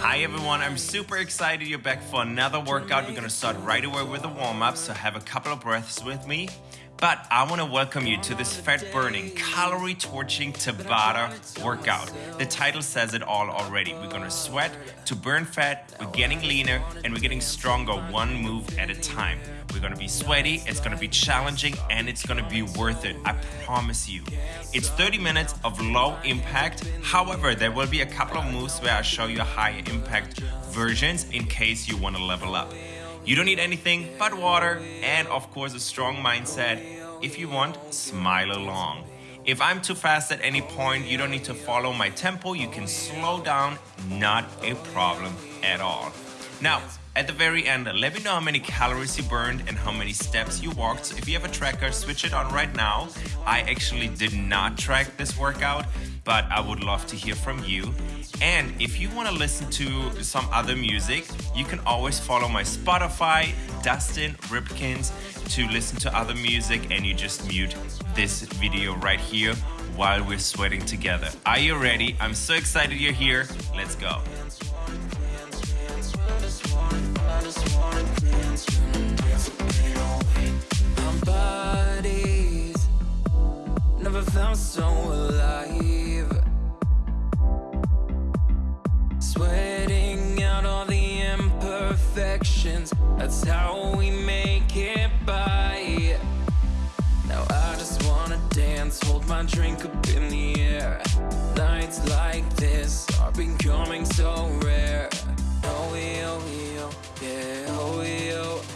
Hi everyone, I'm super excited you're back for another workout. We're gonna start right away with a warm up, so have a couple of breaths with me. But I want to welcome you to this fat burning, calorie torching Tabata workout. The title says it all already. We're going to sweat to burn fat, we're getting leaner, and we're getting stronger one move at a time. We're to be sweaty, it's to be challenging, and it's to be worth it. I promise you. It's 30 minutes of low impact. However, there will be a couple of moves where I show you high impact versions in case you want to level up. You don't need anything but water and, of course, a strong mindset. If you want, smile along. If I'm too fast at any point, you don't need to follow my tempo. You can slow down, not a problem at all. Now, at the very end, let me know how many calories you burned and how many steps you walked. So if you have a tracker, switch it on right now. I actually did not track this workout, but I would love to hear from you. And if you want to listen to some other music, you can always follow my Spotify, Dustin Ripkins, to listen to other music and you just mute this video right here while we're sweating together. Are you ready? I'm so excited you're here. Let's go. Never felt so alive. Sweating out all the imperfections That's how we make it by. Now I just wanna dance, hold my drink up in the air. Nights like this are becoming so rare. Oh, yeah, oh, yeah, oh, yeah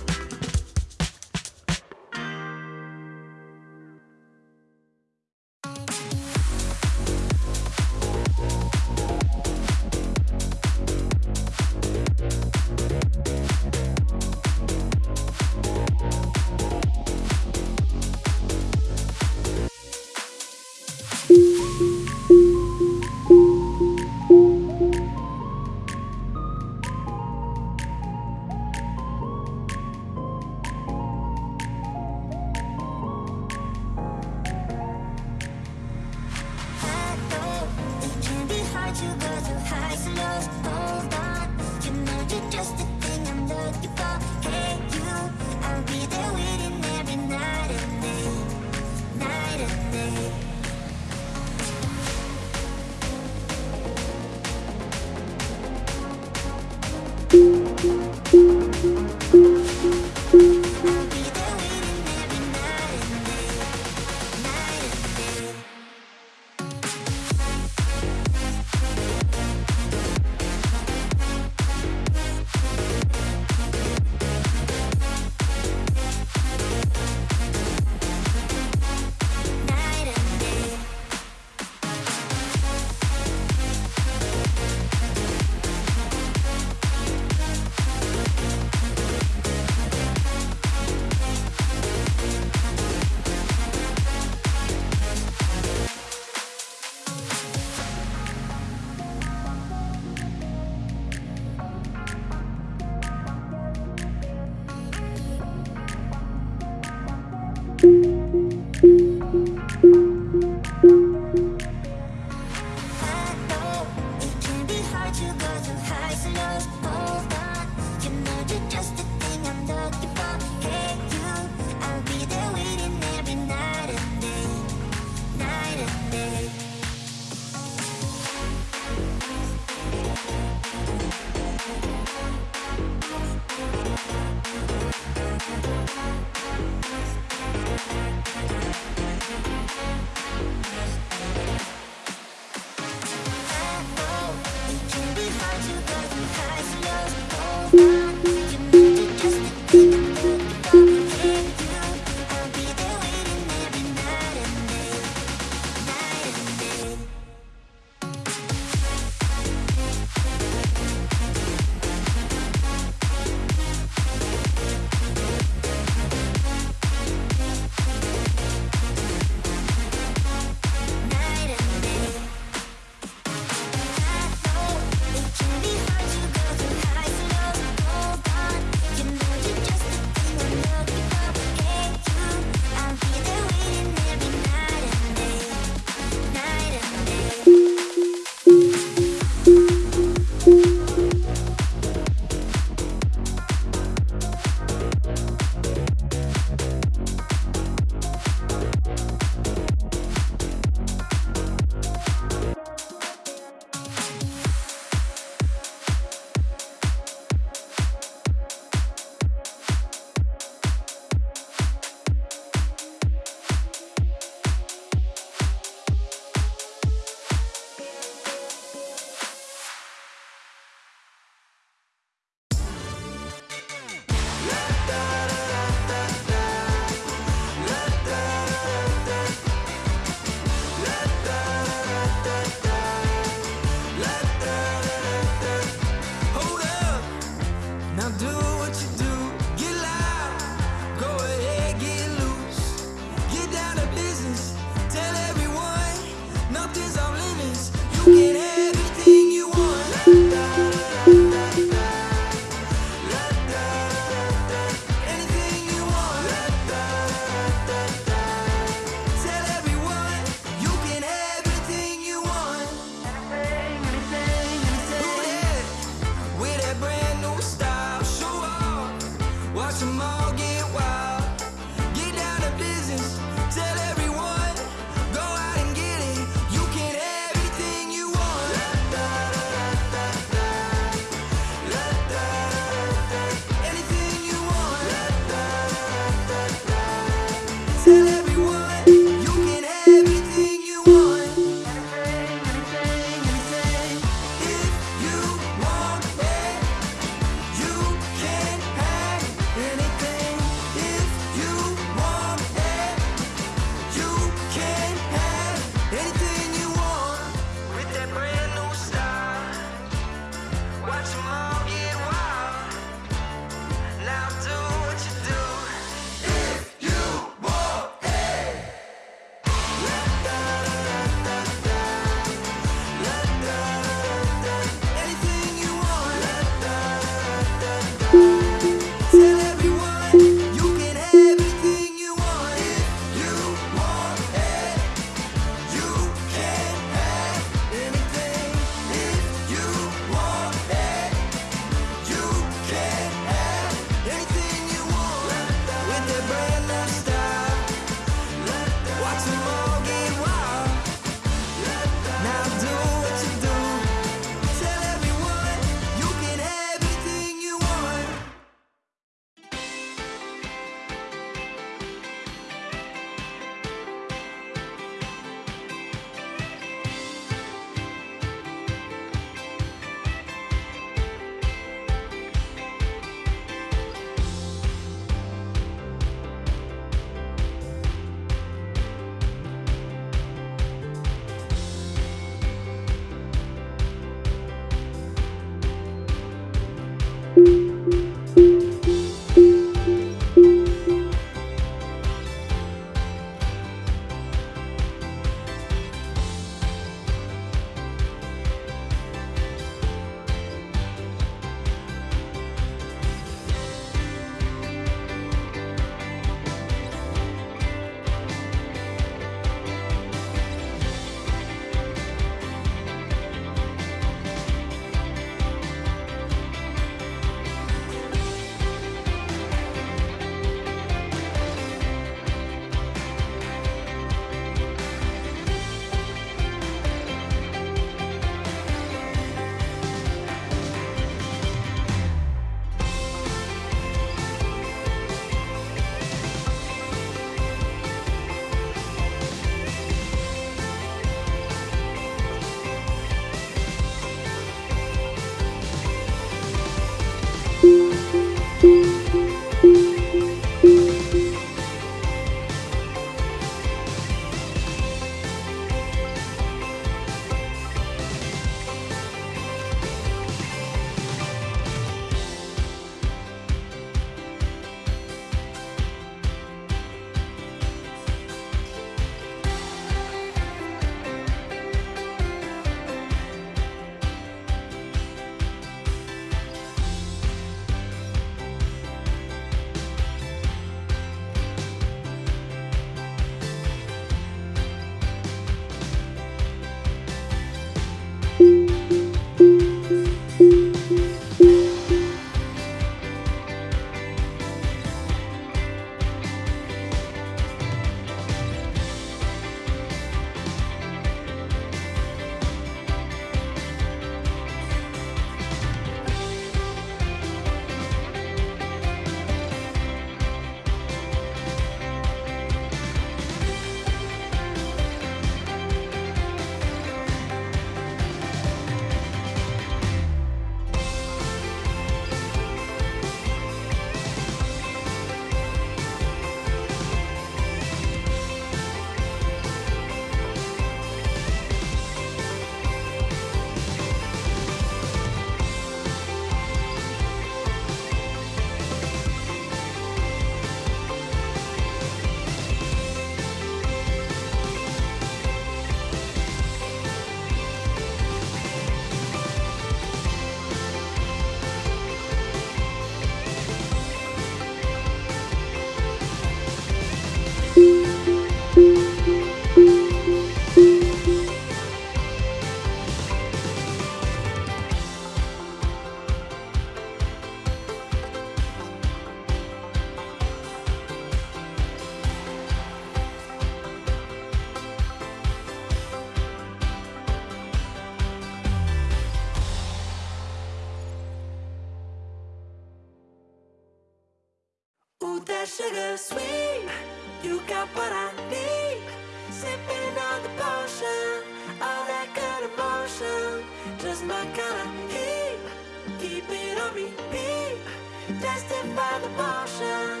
the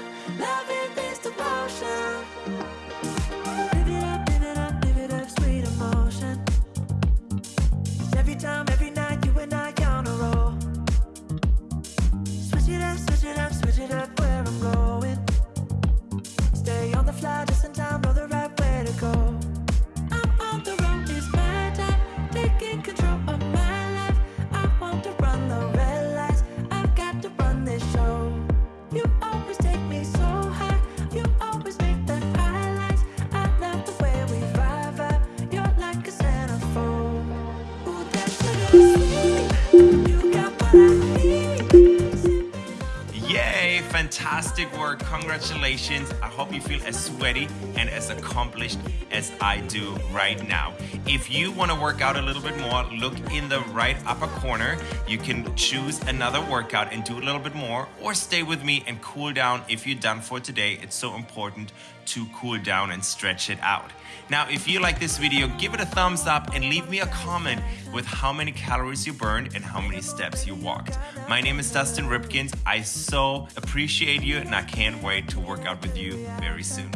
Congratulations. I hope you feel as sweaty and as accomplished as I do right now. If you want to work out a little bit more, look in the right upper corner. You can choose another workout and do a little bit more, or stay with me and cool down if you're done for today. It's so important to cool down and stretch it out. Now, if you like this video, give it a thumbs up and leave me a comment with how many calories you burned and how many steps you walked. My name is Dustin Ripkins. I so appreciate you and I can't wait to work out with you very soon.